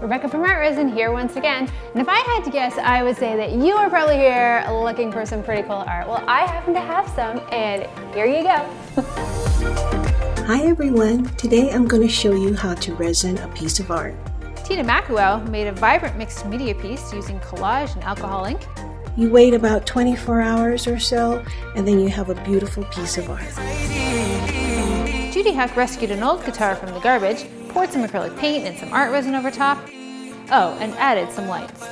Rebecca from Art Resin here once again. And if I had to guess, I would say that you are probably here looking for some pretty cool art. Well, I happen to have some, and here you go. Hi everyone, today I'm going to show you how to resin a piece of art. Tina Makuel made a vibrant mixed media piece using collage and alcohol ink. You wait about 24 hours or so, and then you have a beautiful piece of art. Judy Huck rescued an old guitar from the garbage, poured some acrylic paint and some art resin over top. Oh, and added some lights.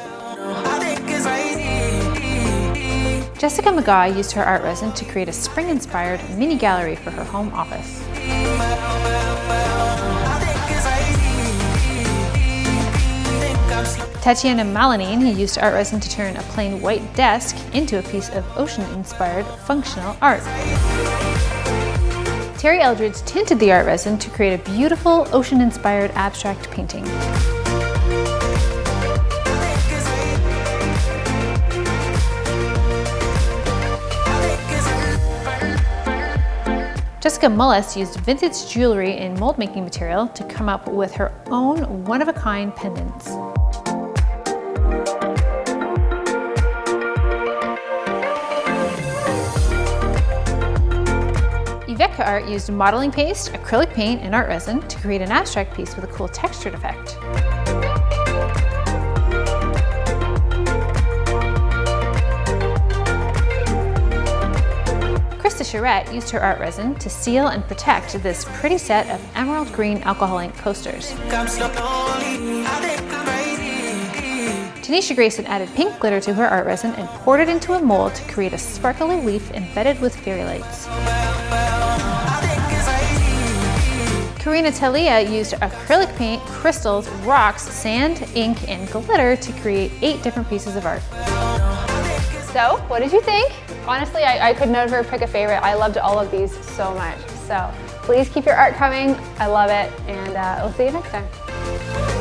Jessica McGaw used her art resin to create a spring-inspired mini gallery for her home office. Tatiana Malanine used art resin to turn a plain white desk into a piece of ocean-inspired functional art. Terry Eldridge tinted the art resin to create a beautiful ocean-inspired abstract painting. Jessica Mullis used vintage jewelry and mold making material to come up with her own one-of-a-kind pendants. Yvetka Art used modeling paste, acrylic paint, and art resin to create an abstract piece with a cool textured effect. Krista Charette used her art resin to seal and protect this pretty set of emerald green alcohol ink coasters. Tanisha Grayson added pink glitter to her art resin and poured it into a mold to create a sparkly leaf embedded with fairy lights. Karina Talia used acrylic paint, crystals, rocks, sand, ink, and glitter to create eight different pieces of art. So, what did you think? Honestly, I, I could never pick a favorite. I loved all of these so much. So, please keep your art coming. I love it, and uh, we'll see you next time.